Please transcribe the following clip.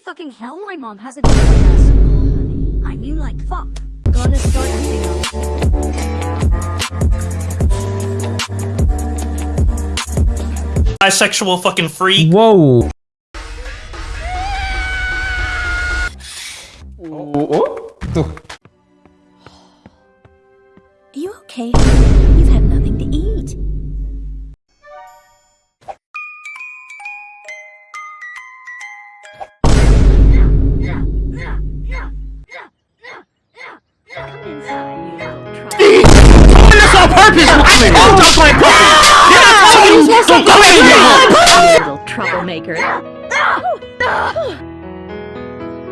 Holy fucking hell, my mom has a good ass. honey. I mean like fuck. Gonna start acting up. bisexual fucking freak. Whoa. Oh, oh. Are you okay? You've had nothing to eat. That's on purpose, woman! Don't play puppy! You're not talking! Don't go in here! Little troublemaker.